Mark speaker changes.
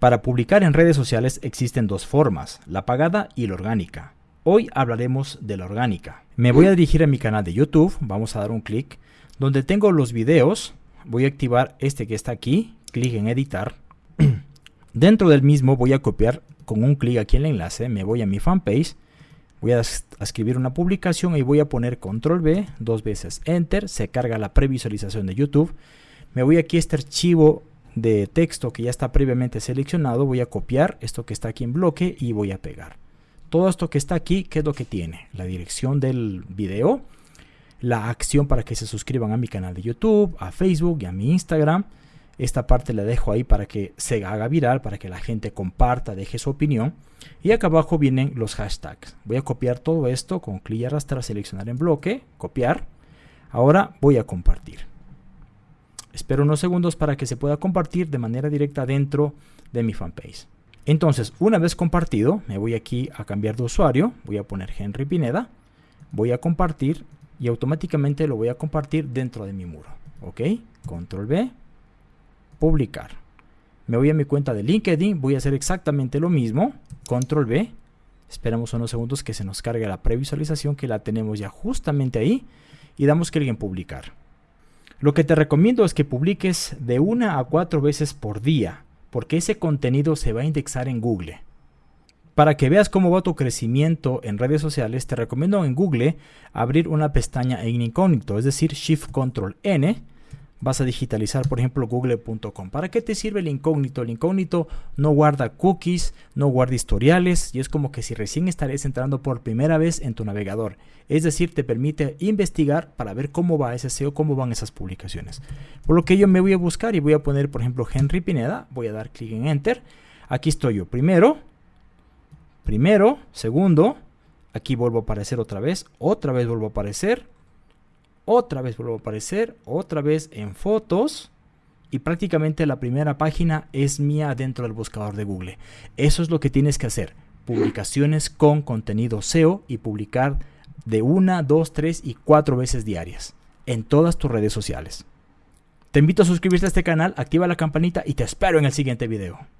Speaker 1: Para publicar en redes sociales existen dos formas, la pagada y la orgánica. Hoy hablaremos de la orgánica. Me voy a dirigir a mi canal de YouTube, vamos a dar un clic, donde tengo los videos, voy a activar este que está aquí, clic en editar. Dentro del mismo voy a copiar con un clic aquí en el enlace, me voy a mi fanpage, voy a, escribir una publicación y voy a poner control B, dos veces enter, se carga la previsualización de YouTube. Me voy aquí a este archivo de texto que ya está previamente seleccionado, voy a copiar esto que está aquí en bloque y voy a pegar. Todo esto que está aquí, ¿qué es lo que tiene? La dirección del video, la acción para que se suscriban a mi canal de YouTube, a Facebook y a mi Instagram. Esta parte la dejo ahí para que se haga viral, para que la gente comparta, deje su opinión. Y acá abajo vienen los hashtags. Voy a copiar todo esto con clic y arrastrar, seleccionar en bloque, copiar. Ahora voy a compartir. Espero unos segundos para que se pueda compartir de manera directa dentro de mi fanpage. Entonces, una vez compartido, me voy aquí a cambiar de usuario, voy a poner Henry Pineda, voy a compartir y automáticamente lo voy a compartir dentro de mi muro. ¿Ok? Control B, publicar. Me voy a mi cuenta de LinkedIn, voy a hacer exactamente lo mismo, Control B, esperamos unos segundos que se nos cargue la previsualización que la tenemos ya justamente ahí y damos clic en publicar. Lo que te recomiendo es que publiques de una a cuatro veces por día porque ese contenido se va a indexar en Google. Para que veas cómo va tu crecimiento en redes sociales, te recomiendo en Google abrir una pestaña en incógnito, es decir, Shift Control N. Vas a digitalizar, por ejemplo, google.com. ¿Para qué te sirve el incógnito? El incógnito no guarda cookies, no guarda historiales y es como que si recién estarías entrando por primera vez en tu navegador. Es decir, te permite investigar para ver cómo va ese SEO, cómo van esas publicaciones. Por lo que yo me voy a buscar y voy a poner, por ejemplo, Henry Pineda. Voy a dar clic en Enter. Aquí estoy yo. Primero, primero, segundo. Aquí vuelvo a aparecer otra vez. Otra vez vuelvo a aparecer. Otra vez vuelvo a aparecer. Otra vez en fotos y prácticamente la primera página es mía dentro del buscador de Google. Eso es lo que tienes que hacer. Publicaciones con contenido SEO y publicar de una, dos, tres y cuatro veces diarias en todas tus redes sociales. Te invito a suscribirte a este canal, activa la campanita y te espero en el siguiente video.